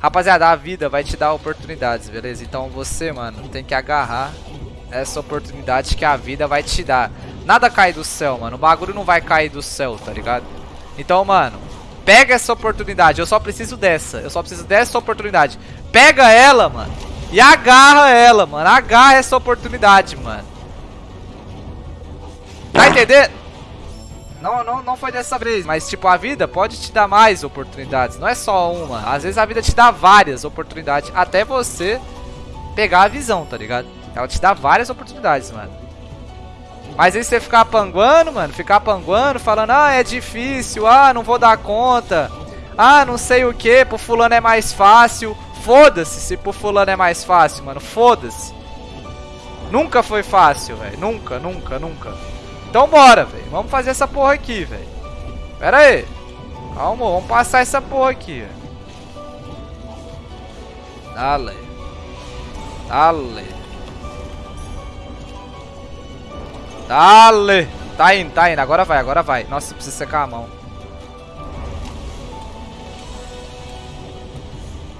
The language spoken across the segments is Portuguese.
Rapaziada, a vida vai te dar oportunidades, beleza? Então você, mano, tem que agarrar essa oportunidade que a vida vai te dar. Nada cai do céu, mano. O bagulho não vai cair do céu, tá ligado? Então, mano, pega essa oportunidade. Eu só preciso dessa. Eu só preciso dessa oportunidade. Pega ela, mano. E agarra ela, mano. Agarra essa oportunidade, mano. Tá entendendo? Não, não, não foi dessa vez, mas tipo, a vida pode te dar mais oportunidades, não é só uma. Às vezes a vida te dá várias oportunidades, até você pegar a visão, tá ligado? Ela te dá várias oportunidades, mano. Mas aí você ficar panguando, mano, ficar panguando, falando, ah, é difícil, ah, não vou dar conta, ah, não sei o que, pro fulano é mais fácil. Foda-se se pro fulano é mais fácil, mano, foda-se. Nunca foi fácil, velho, nunca, nunca, nunca. Então bora, velho. Vamos fazer essa porra aqui, velho. Pera aí. Calma, vamos passar essa porra aqui. Dale. Dale. Dale. Tá indo, tá indo. Agora vai, agora vai. Nossa, precisa secar a mão.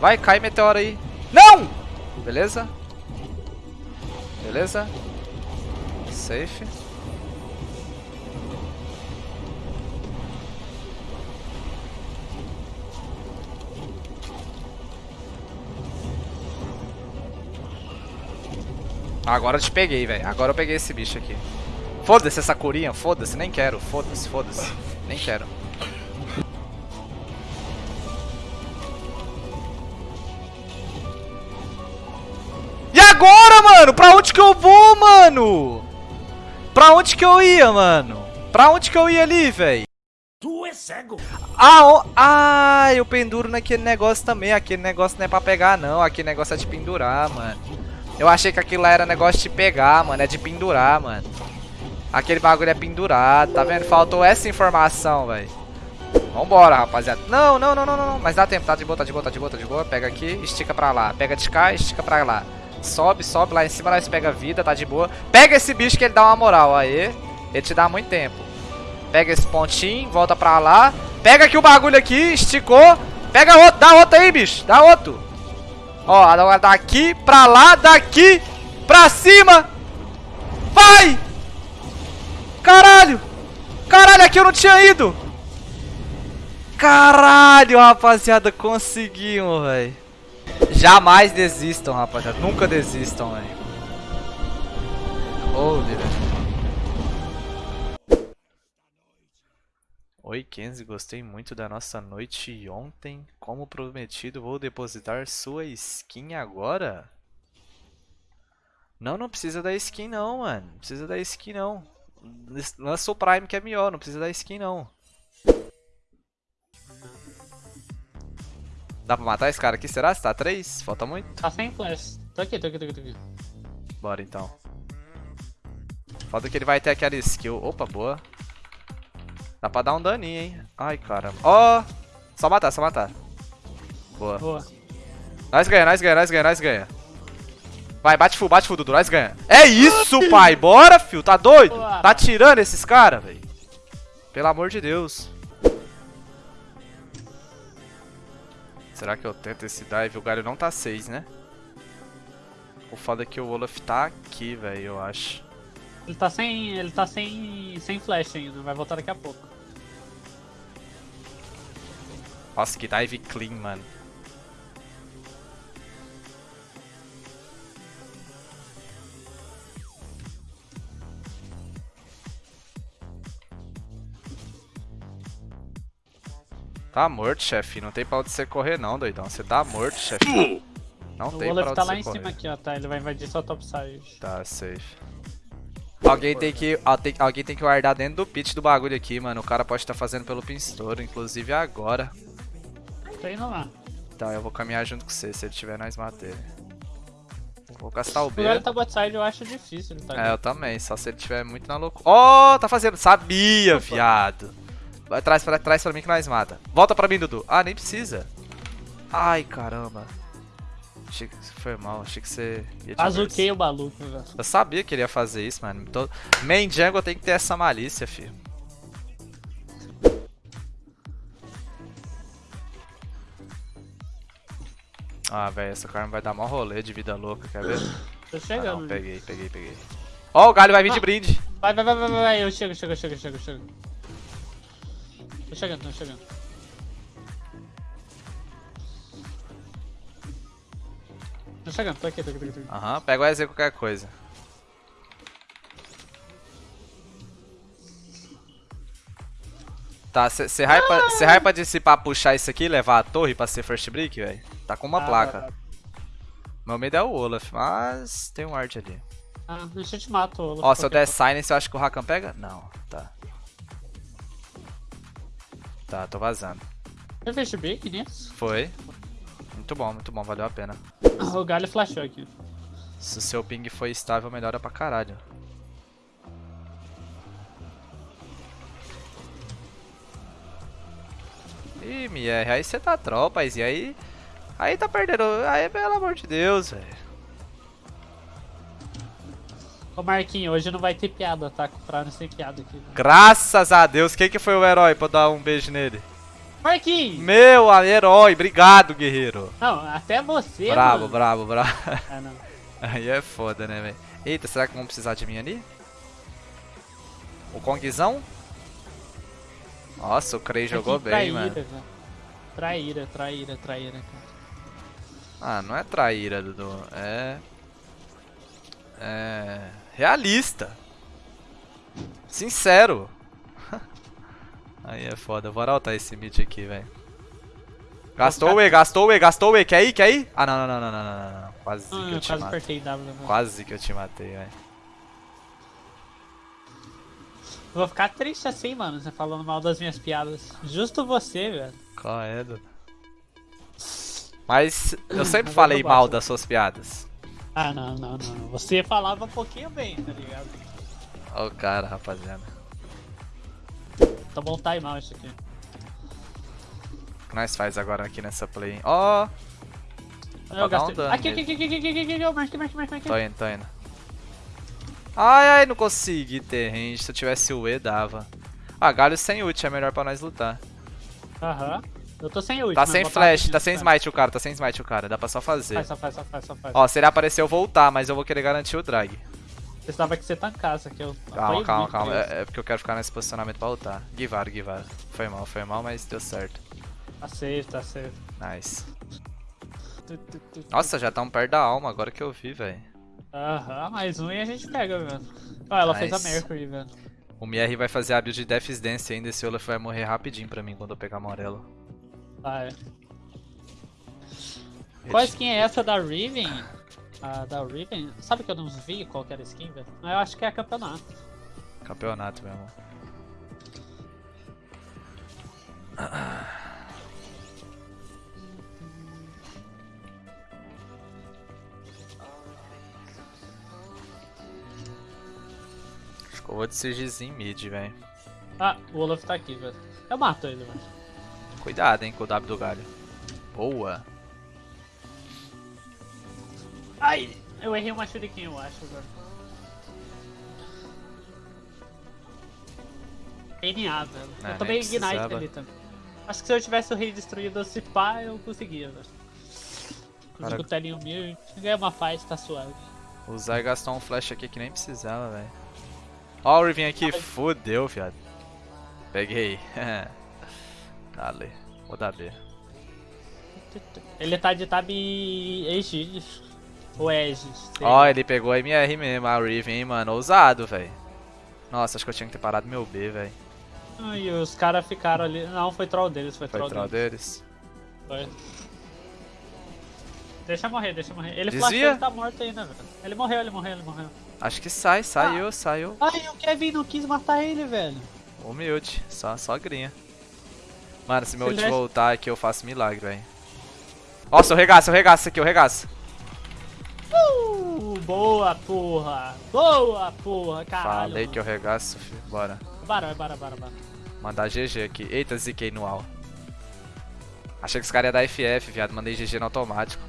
Vai, cai meteoro aí. Não! Beleza? Beleza? Safe. Agora eu te peguei, velho. Agora eu peguei esse bicho aqui. Foda-se essa curinha, foda-se, nem quero. Foda-se, foda-se. Nem quero. E agora, mano? Pra onde que eu vou, mano? Pra onde que eu ia, mano? Pra onde que eu ia ali, velho? Tu é cego. Ah, oh, ah, eu penduro naquele negócio também. Aquele negócio não é pra pegar, não. Aquele negócio é de pendurar, mano. Eu achei que aquilo lá era negócio de pegar, mano. É de pendurar, mano. Aquele bagulho é pendurado, tá vendo? Faltou essa informação, velho. Vambora, rapaziada. Não, não, não, não, não. Mas dá tempo. Tá de boa, tá de boa, tá de boa, tá de boa. Pega aqui, estica pra lá. Pega de cá, estica pra lá. Sobe, sobe lá em cima, nós pega vida, tá de boa. Pega esse bicho que ele dá uma moral, aí. Ele te dá muito tempo. Pega esse pontinho, volta pra lá. Pega aqui o bagulho aqui, esticou. Pega outro, dá outro aí, bicho. Dá outro. Ó, agora daqui pra lá, daqui pra cima. Vai! Caralho! Caralho, aqui eu não tinha ido! Caralho, rapaziada, conseguimos, velho. Jamais desistam, rapaziada. Nunca desistam, velho. Holy, velho. Oi, Kenzie, gostei muito da nossa noite ontem. Como prometido, vou depositar sua skin agora? Não, não precisa da skin não, mano. Não precisa da skin não. Lança o Prime que é melhor, não precisa da skin não. Dá pra matar esse cara aqui, será? Se tá 3? Falta muito? Tá sem flash. Tô aqui, tô aqui, tô aqui, tô aqui. Bora então. Falta que ele vai ter aquela skill. Opa, boa. Dá pra dar um daninho, hein? Ai, caramba. Ó! Oh, só matar, só matar. Boa. Boa. Nós ganha, nós ganha, nós ganha, nós ganha. Vai, bate full, bate full, Dudu, nós ganha. É isso, pai! Bora, fio! Tá doido? Boa. Tá tirando esses caras, velho? Pelo amor de Deus. Será que eu tento esse dive? O galho não tá 6, né? O foda é que o Olaf tá aqui, velho, eu acho. Ele tá sem. Ele tá sem. sem flash ainda, vai voltar daqui a pouco. Nossa, que dive clean, mano. Tá morto, chefe. Não tem pra onde você correr não, doidão. Você tá morto, chefe. Não o tem Olaf pra onde tá lá você em correr. cima aqui, ó, tá? Ele vai invadir só topside. Tá, safe. Alguém tem que, ó, tem- alguém tem que guardar dentro do pit do bagulho aqui, mano. O cara pode estar fazendo pelo pinstouro, inclusive agora. Tô indo lá. Então eu vou caminhar junto com você, se ele tiver nós mata ele. Vou castar o B. Agora tá botside, eu acho difícil tá É, eu também, só se ele tiver muito na loucura. Ó, tá fazendo. Sabia, viado. Vai, traz pra, traz pra mim que nós mata. Volta pra mim, Dudu. Ah, nem precisa. Ai, caramba. Achei que foi mal, achei que você ia de Azuquei o maluco, velho. Eu sabia que ele ia fazer isso, mano. Todo... Main jungle tem que ter essa malícia, filho. Ah, velho, essa carne vai dar mó rolê de vida louca, quer ver? Tô Ah, chegando. não, peguei, peguei, peguei. Ó, o galho vai vir de Ah. brinde. vai, vai, vai, vai, vai, vai. Eu chego, chego, chego, chego, chego. Tô chegando, tô chegando. Tô chegando, tô aqui, tô aqui, tô aqui. Aham, pega o EZ qualquer coisa. Tá, você hypa, cê hypa de se pra puxar isso aqui e levar a torre pra ser first brick, velho? Tá com uma Ah, placa. tá, tá. Meu medo é o Olaf, mas tem um art ali. Ah, deixa eu te mato, Olaf. Ó, se eu der silence, eu acho que o Rakan pega? Não, tá. Tá, tô vazando. Você fez break nisso? Foi. Muito bom, muito bom, valeu a pena. O galho flashou aqui. Se o seu ping foi estável, melhora pra caralho. Ih, MR, aí você tá tropa, e aí... Aí tá perdendo... Aí, pelo amor de Deus, velho. Ô Marquinhos, hoje não vai ter piada, tá? Pra não ser piada aqui. Graças a Deus, quem que foi o herói pra dar um beijo nele? Marquinhos! Meu herói, obrigado, guerreiro. Não, até você, Bravo, mano. bravo, bravo. Ah, não. Aí é foda, né, velho? Eita, será que vão precisar de mim ali? O Kongzão? Nossa, o Crei jogou Que bem, traíra, mano. Traíra, traíra, traíra, cara. Ah, não é traíra, Dudu. É. É. Realista. Sincero. Aí é foda. Vou arautar esse mid aqui, velho. Gastou o E, gastou o E, gastou o E. Quer ir? Quer ir? Ah, não, não, não, não, não, não. não. Quase ah, que eu, eu te matei. Né? Quase que eu te matei, velho. Vou ficar triste assim, mano, você falando mal das minhas piadas. Justo você, velho. Qual é, Duda? Mas eu sempre falei mal das suas piadas. Ah, não, não, não. Você falava um pouquinho bem, tá ligado? Olha o cara, rapaziada. Tá bom timeout isso aqui. O que nós faz agora aqui nessa play? Ó, Eu dar um gastei. dano aqui, aqui, nele. aqui, aqui, aqui, aqui, aqui, aqui, marque, marque, marque, marque. tô indo, tô indo. Ai, ai, não consegui ter range. Se eu tivesse o E, dava. Ah, galho sem ult é melhor pra nós lutar. Aham. Eu tô sem ult. Tá mas sem flash, aqui, tá sem tá. smite o cara, tá sem smite o cara. Dá pra só fazer. Faz, só faz, só faz, só faz. Ó, se ele aparecer eu vou ultar, mas eu vou querer garantir o drag. Precisava que você tancasse aqui. Eu Calma, calma, calma. É, é porque eu quero ficar nesse posicionamento pra ultar. Guivar, Guivar. Foi mal, foi mal, mas deu certo. Tá safe, tá safe. Nice. Nossa, já tá um perto da alma agora que eu vi, velho. Aham, mais um e a gente pega, velho. Ó, ela fez a Nice. Mercury, velho. O MR vai fazer a build de Death's Dance ainda. Esse Olaf vai morrer rapidinho pra mim quando eu pegar amarelo. Ah, é. Qual skin é essa da Riven? A da Riven? Sabe que eu não vi qual era a skin, velho? Mas eu acho que é campeonato. Campeonato mesmo. Acho que eu vou de CGzinho mid, velho. Ah, o Olaf tá aqui, velho. Eu mato ele, velho. Cuidado, hein, com o W do galho. Boa. Ai! Eu errei uma shuriken, eu acho, velho. NA, velho. É, eu tomei Ignite ali também. Acho que se eu tivesse o rei destruído esse pá, eu conseguia, velho. Cara- o telinho mil, ganhei uma fight, tá suave. O Zay gastou um flash aqui que nem precisava, velho. Ó o Riven aqui, fodeu, viado. Peguei. Dale. Vou dar B. Ele tá de tab Aegis. Ou Aegis. Ó, lá. ele pegou a MR mesmo, a Riven, hein, mano. Ousado, velho. Nossa, acho que eu tinha que ter parado meu B, velho. Ah, E os caras ficaram ali. Não, foi troll deles, foi, Foi troll, troll deles. deles. Foi. Deixa morrer, deixa morrer. Ele flashou, ele tá morto ainda, velho. Ele morreu, ele morreu, ele morreu. Acho que sai, saiu, saiu. Ai, o Kevin não quis matar ele, velho. Humilde, só, só grinha. Mano, se meu Se ult voltar aqui, eu faço milagre, velho. Nossa, eu regaço, eu regaço aqui, eu regaço. Boa, porra. Boa, porra, caralho. Falei que eu regaço, filho. Bora. Bora, bora, bora, bora. Mandar GG aqui. Eita, ziquei no AL. Achei que os caras iam dar FF, viado. Mandei GG no automático.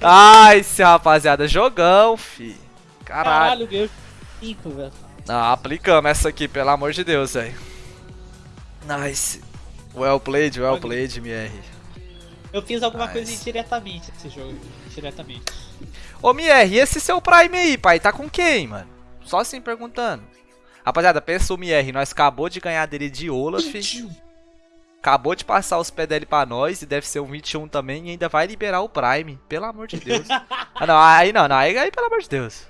Ai, esse rapaziada, jogão, fi. Caralho. Caralho, ganhei 5, velho. Não, aplicamos essa aqui, pelo amor de Deus, velho. Nice. Well played, well played, MR. Eu fiz alguma Nice. coisa indiretamente nesse jogo. Indiretamente. Ô, Mier, e esse seu Prime aí, pai? Tá com quem, mano? Só assim perguntando. Rapaziada, pensa o Mier, nós acabou de ganhar dele de Olaf. Acabou de passar os pés dele pra nós e deve ser um 21 também e ainda vai liberar o Prime. Pelo amor de Deus. ah, não, aí não, não, aí, aí pelo amor de Deus.